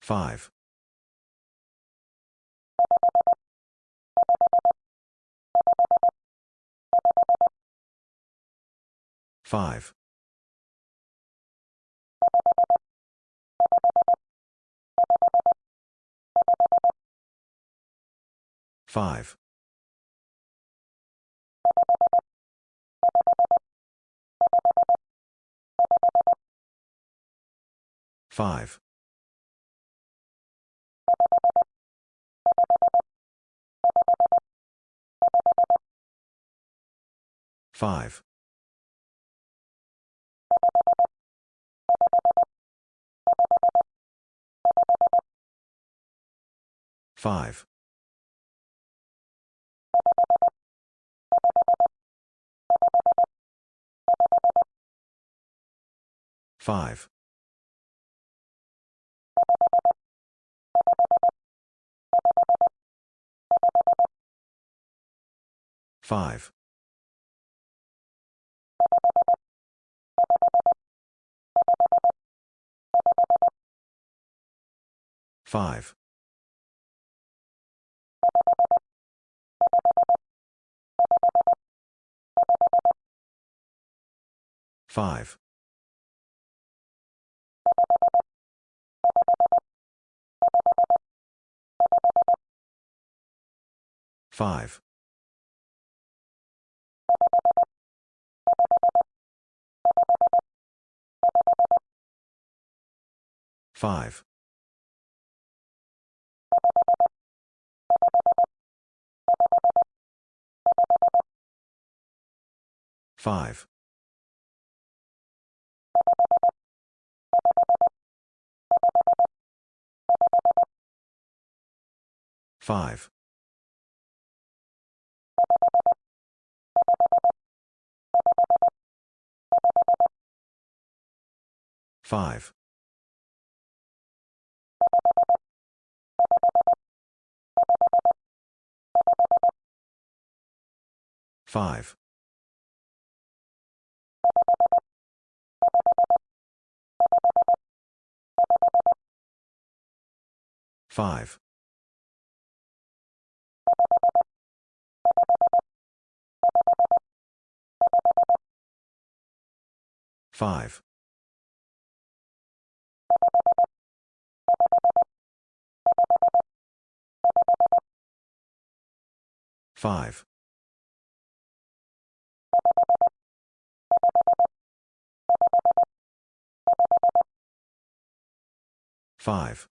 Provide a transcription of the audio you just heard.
Five. Five. Five. 5. 5. 5. Five. Five. Five. Five. Five. Five. Five. Five. Five. Five. Five. Five. Five. Five.